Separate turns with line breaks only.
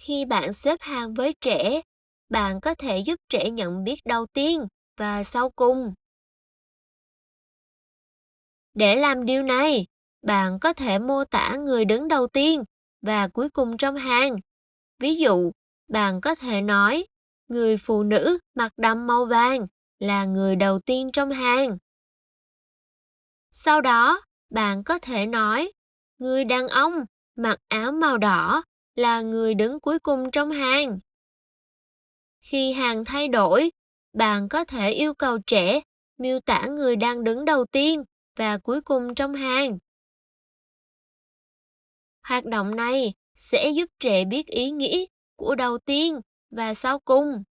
Khi bạn xếp hàng với trẻ, bạn có thể giúp trẻ nhận biết đầu tiên và sau cùng. Để làm điều này, bạn có thể mô tả người đứng đầu tiên và cuối cùng trong hàng. Ví dụ, bạn có thể nói, người phụ nữ mặc đầm màu vàng là người đầu tiên trong hàng. Sau đó, bạn có thể nói, người đàn ông mặc áo màu đỏ là người đứng cuối cùng trong hàng. Khi hàng thay đổi, bạn có thể yêu cầu trẻ miêu tả người đang đứng đầu tiên và cuối cùng trong hàng. Hoạt động này sẽ giúp trẻ biết ý nghĩa của đầu tiên và sau cùng.